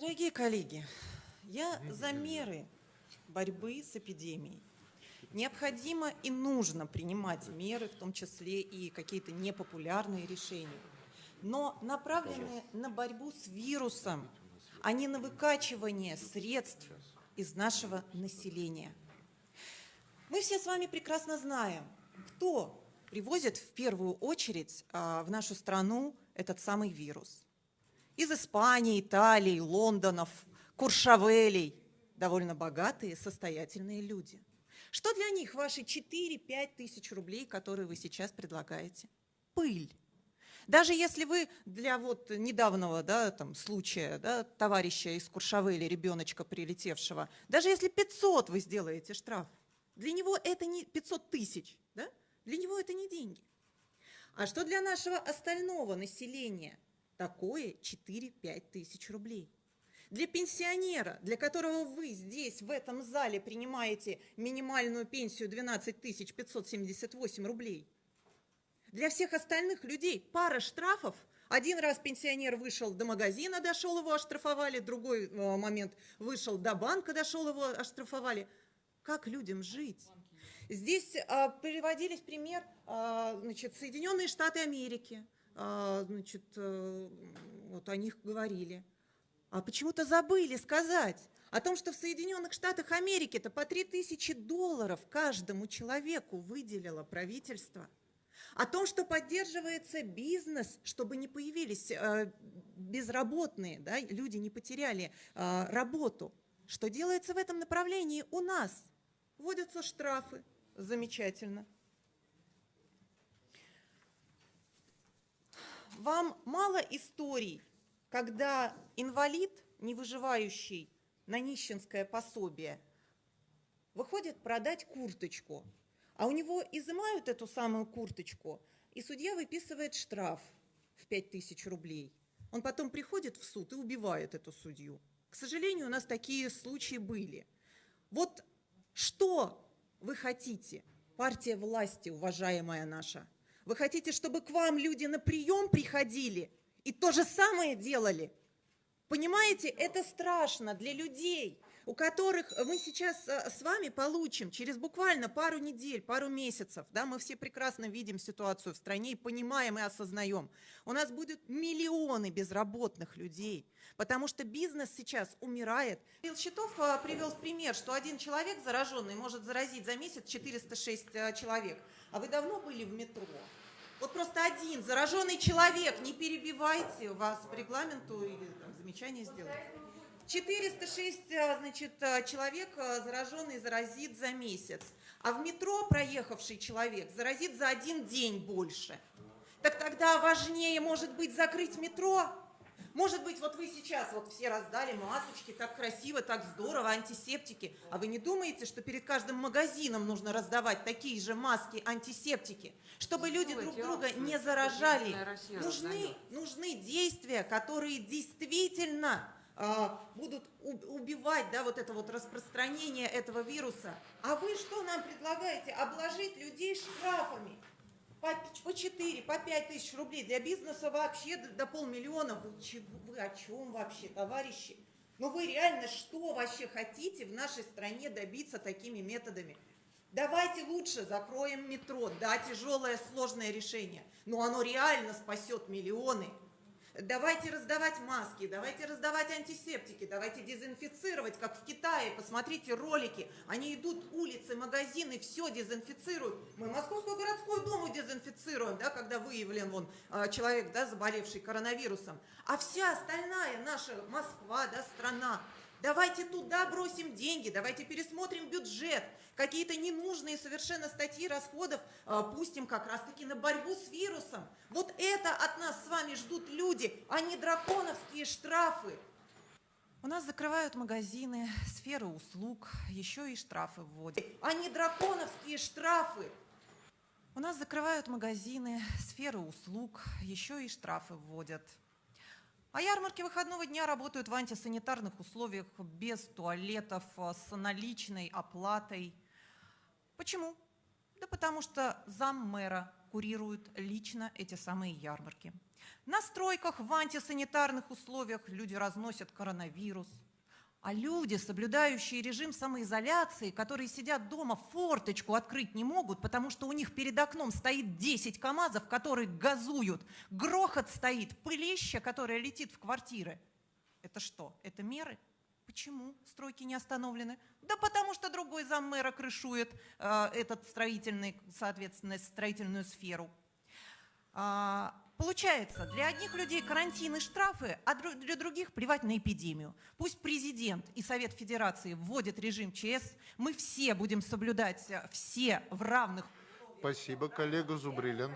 Дорогие коллеги, я за меры борьбы с эпидемией. Необходимо и нужно принимать меры, в том числе и какие-то непопулярные решения, но направленные на борьбу с вирусом, а не на выкачивание средств из нашего населения. Мы все с вами прекрасно знаем, кто привозит в первую очередь а, в нашу страну этот самый вирус. Из Испании, Италии, Лондонов, Куршавелей. Довольно богатые, состоятельные люди – что для них ваши 4-5 тысяч рублей, которые вы сейчас предлагаете? Пыль. Даже если вы для вот недавнего да, там, случая да, товарища из Куршавели, ребеночка прилетевшего, даже если 500 вы сделаете штраф, для него это не 500 тысяч, да? для него это не деньги. А что для нашего остального населения? Такое 4-5 тысяч рублей. Для пенсионера, для которого вы здесь, в этом зале, принимаете минимальную пенсию 12 578 рублей. Для всех остальных людей пара штрафов. Один раз пенсионер вышел до магазина, дошел, его оштрафовали. Другой э, момент вышел до банка, дошел, его оштрафовали. Как людям жить? Здесь а, приводились пример, а, значит, Соединенные Штаты Америки, значит, а, вот о них говорили – а почему-то забыли сказать о том, что в Соединенных Штатах Америки это по 3000 долларов каждому человеку выделило правительство. О том, что поддерживается бизнес, чтобы не появились э, безработные, да, люди не потеряли э, работу. Что делается в этом направлении у нас? Вводятся штрафы. Замечательно. Вам мало историй когда инвалид, не выживающий на нищенское пособие, выходит продать курточку, а у него изымают эту самую курточку, и судья выписывает штраф в 5000 рублей. Он потом приходит в суд и убивает эту судью. К сожалению, у нас такие случаи были. Вот что вы хотите, партия власти, уважаемая наша? Вы хотите, чтобы к вам люди на прием приходили – и то же самое делали. Понимаете, это страшно для людей, у которых мы сейчас э, с вами получим через буквально пару недель, пару месяцев, да, мы все прекрасно видим ситуацию в стране и понимаем и осознаем, у нас будут миллионы безработных людей, потому что бизнес сейчас умирает. Билл Щитов э, привел в пример, что один человек зараженный может заразить за месяц 406 э, человек. А вы давно были в метро? Вот просто один зараженный человек, не перебивайте, вас по регламенту или там, замечание сделать. 406 э, значит, э, человек э, зараженный заразит за месяц, а в метро проехавший человек заразит за один день больше. Так тогда важнее, может быть, закрыть метро, может быть, вот вы сейчас вот все раздали масочки, так красиво, так здорово, антисептики. А вы не думаете, что перед каждым магазином нужно раздавать такие же маски, антисептики, чтобы люди друг друга не заражали? Нужны, нужны действия, которые действительно а, будут убивать да, вот это вот распространение этого вируса. А вы что нам предлагаете? Обложить людей штрафами по 4, по 5 тысяч рублей. Для бизнеса вообще до, до полмиллиона. Вы, вы о чем вообще, товарищи? Ну вы реально что вообще хотите в нашей стране добиться такими методами? Давайте лучше закроем метро. Да, тяжелое, сложное решение, но оно реально спасет миллионы. Давайте раздавать маски, давайте раздавать антисептики, давайте дезинфицировать, как в Китае. Посмотрите ролики, они идут улицы, магазины, все дезинфицируют. Мы Московскую городскую думу дезинфицируем, да, когда выявлен вон а, человек, да, заболевший коронавирусом. А вся остальная наша Москва, да, страна, Давайте туда бросим деньги, давайте пересмотрим бюджет, какие-то ненужные совершенно статьи расходов э, пустим как раз-таки на борьбу с вирусом. Вот это от нас с вами ждут люди, а не драконовские штрафы. У нас закрывают магазины, сферы услуг, еще и штрафы вводят. А не драконовские штрафы. У нас закрывают магазины, сферы услуг, еще и штрафы вводят. А ярмарки выходного дня работают в антисанитарных условиях, без туалетов, э, с наличной оплатой. Почему? Да потому что зам мэра курирует лично эти самые ярмарки. На стройках в антисанитарных условиях люди разносят коронавирус. А люди, соблюдающие режим самоизоляции, которые сидят дома, форточку открыть не могут, потому что у них перед окном стоит 10 КАМАЗов, которые газуют. Грохот стоит, пылища, которая летит в квартиры. Это что? Это меры? Почему стройки не остановлены? Да потому что другой заммэра крышует э, этот строительный, соответственно, строительную сферу. А, Получается, для одних людей карантин и штрафы, а для других плевать на эпидемию. Пусть президент и Совет Федерации вводят режим ЧС, мы все будем соблюдать э, все в равных Спасибо, коллега Зубрилин.